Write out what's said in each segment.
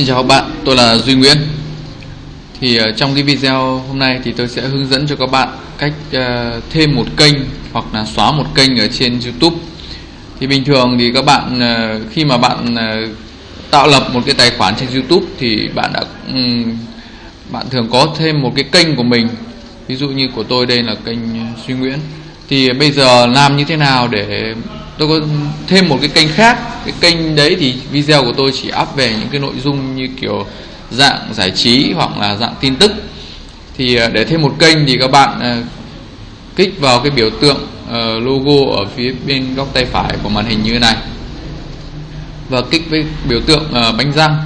Xin chào các bạn, tôi là Duy Nguyễn. Thì ờ, trong cái video hôm nay thì tôi sẽ hướng dẫn cho các bạn cách uh, thêm một kênh hoặc là xóa một kênh ở trên YouTube. Thì bình thường thì các bạn uh, khi mà bạn uh, tạo lập một cái tài khoản trên YouTube thì bạn đã um, bạn thường có thêm một cái kênh của mình. Ví dụ như của tôi đây là kênh Duy Nguyễn. Thì bây giờ làm như thế nào để tôi có thêm một cái kênh khác. Cái kênh đấy thì video của tôi chỉ up về những cái nội dung như kiểu dạng giải trí hoặc là dạng tin tức. Thì ờ, để thêm một kênh thì các bạn ờ, kích vào cái biểu tượng ờ, logo ở phía bên góc tay phải của màn hình như thế này. Và kích với biểu tượng bánh răng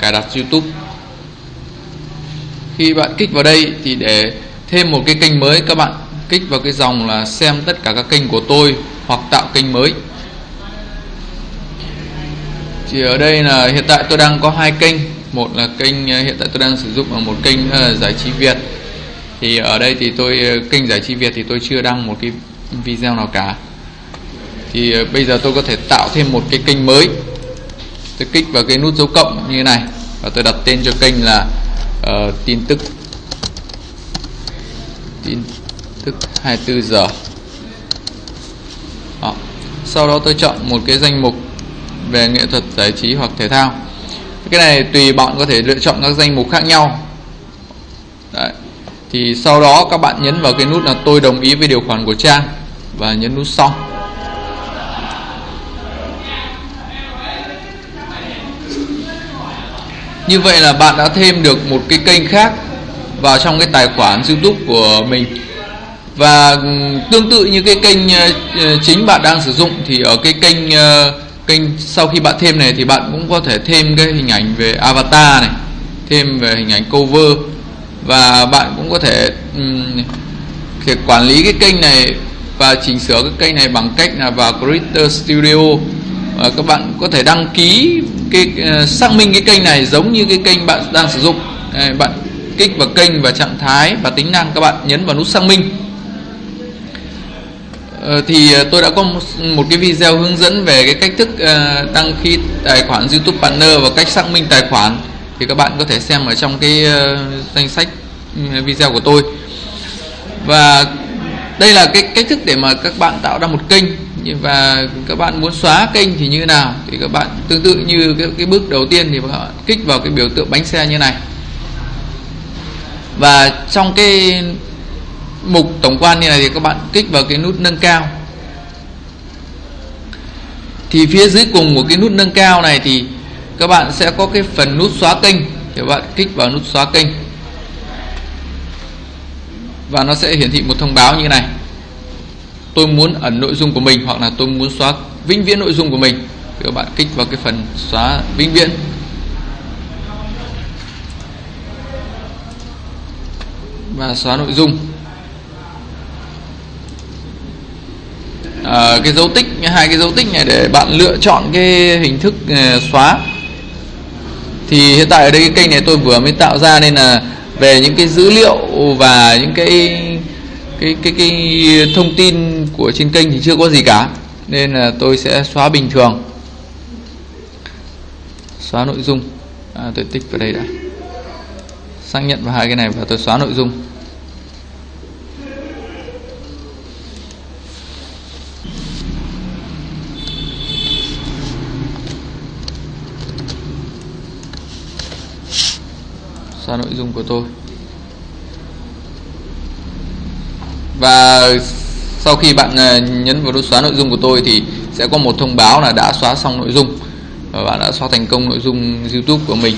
cài đặt YouTube. Khi bạn kích vào đây thì để thêm một cái kênh mới, các bạn kích vào cái dòng là xem tất cả các kênh của tôi hoặc tạo kênh mới. Thì ở đây là hiện tại tôi đang có hai kênh. Một là kênh ờ, hiện tại tôi đang sử dụng ở một kênh là giải trí Việt. Thì ở đây thì tôi ờ, kênh giải trí Việt thì tôi chưa đăng một cái video nào cả. Thì ờ, bây giờ tôi có thể tạo thêm một cái kênh mới. Tôi kích vào cái nút dấu cộng như thế này và tôi đặt tên cho kênh là uh, tin tức. Tin tức 24 giờ sau đó tôi chọn một cái danh mục về nghệ thuật giải trí hoặc thể thao. Cái này tùy bạn có thể lựa chọn các danh mục khác nhau. Đấy. thì sau đó các bạn nhấn vào cái nút là tôi đồng ý với điều khoản của trang và nhấn nút xong như vậy là bạn đã thêm được một cái kênh khác vào trong cái tài khoản YouTube của mình và tương tự như cái kênh ờ, ờ, chính bạn đang sử dụng thì ở cái kênh ờ, kênh sau khi bạn thêm này thì bạn cũng có thể thêm cái hình ảnh về avatar này thêm về hình ảnh cover. Và bạn cũng có thể um, thể quản lý cái kênh này và chỉnh sửa cái kênh này bằng cách là vào Creator Studio. Và các bạn có thể đăng ký cái uh, xác minh cái kênh này giống như cái kênh bạn đang sử dụng. Đây, bạn kích vào kênh và trạng thái và tính năng các bạn nhấn vào nút xác minh. Ờ, thì ờ, tôi đã có một, một cái video hướng dẫn về cái cách thức uh, đăng ký tài khoản YouTube Partner và cách xác minh tài khoản. Thì các bạn có thể xem ở trong cái uh, danh sách ừ, video của tôi. Và đây là cái cách thức để mà các bạn tạo ra một kênh. Và các bạn muốn xóa kênh thì như nào? Thì các bạn tương tự như cái, cái bước đầu tiên thì các bạn kích vào cái biểu tượng bánh xe như này. Và trong cái mục tổng quan như này thì các bạn kích vào cái nút nâng cao. Thì phía dưới cùng của cái nút nâng cao này thì các bạn sẽ có cái phần nút xóa kênh. Thì các bạn kích vào nút xóa kênh. Và nó sẽ hiển thị một thông báo như này. Tôi muốn ẩn nội dung của mình hoặc là tôi muốn xóa vĩnh viễn nội dung của mình. Thì các bạn kích vào cái phần xóa vĩnh viễn. Và xóa nội dung. À, cái dấu tích hai cái dấu tích này để bạn lựa chọn cái hình thức ờ, xóa. Thì hiện tại ở đây cái kênh này tôi vừa mới tạo ra nên là về những cái dữ liệu và những cái cái cái cái thông tin của trên kênh thì chưa có gì cả. Nên là tôi sẽ xóa bình thường. Xóa nội dung. À, tôi tích vào đây đã. Xác nhận vào hai cái này và tôi xóa nội dung. Xóa nội dung của tôi. Và sau khi bạn à, nhấn vào nút xóa nội dung của tôi thì sẽ có một thông báo là đã xóa xong nội dung và bạn đã xóa thành công nội dung YouTube của mình.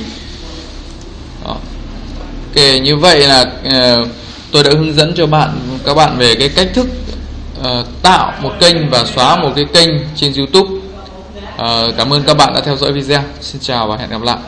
Đó. Ok như vậy là uh, tôi đã hướng dẫn cho bạn các bạn về cái cách thức uh, tạo một kênh và xóa một cái kênh trên YouTube. Uh, cảm ơn các bạn đã theo dõi video. Xin chào và hẹn gặp lại.